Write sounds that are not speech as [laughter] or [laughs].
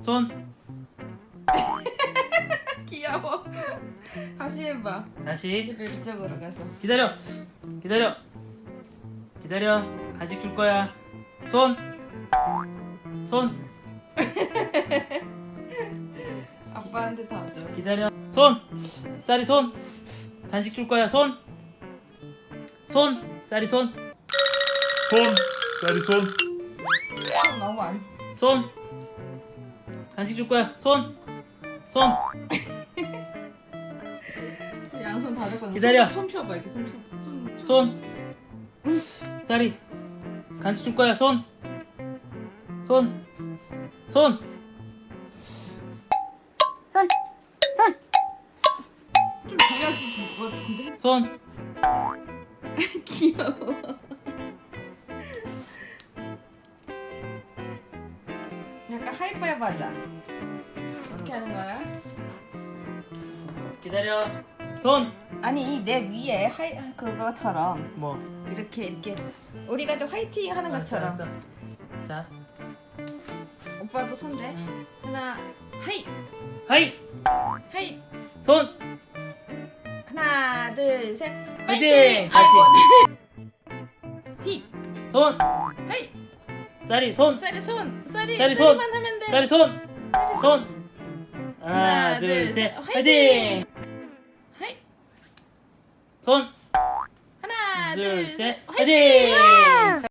손. [laughs] 귀여워. 다시 해봐. 다시. 이쪽으로 가서. 기다려. 기다려. 기다려. 간식 줄 거야. 손. 손. [laughs] 아빠한테 다 줘. 기다려. 손. 쌀이 손. 간식 줄 거야. 손. 손. 쌀이 손. 손. 쌀이 손. 너무 안. 손손 간식 줄 거야 손 손 [laughs] 양손 다 잡고. 기다려. 손, 손 펴봐 이렇게 손 펴. 손. 손. 손 쌀이 간식 줄 거야 손 손 손 손, 손, 좀 줘야지 줄것 같은데. 손 [laughs] 귀여워. 약간 하이파이브 하자. 어떻게 하는 거야? 기다려. 손. 아니 내 위에 하이 그거처럼. 뭐? 이렇게 이렇게. 우리 가족 화이팅 하는 것처럼. 알았어, 알았어. 자. 오빠도 손대. 음. 하나 하이. 하이. 하이. 손. 하나 둘 셋. 화이팅! 다시. 히 손. 하이 쌀이 손. 쌀이 손. 쌀이 쌀이 손. 쌀이만 하면 돼. 쌀이 손. 쌀이 손. 손. 하나 하나, 둘, 둘셋. 셋. 화이팅! 하이. 손. 하나 둘, 셋, 화이팅! 화이팅!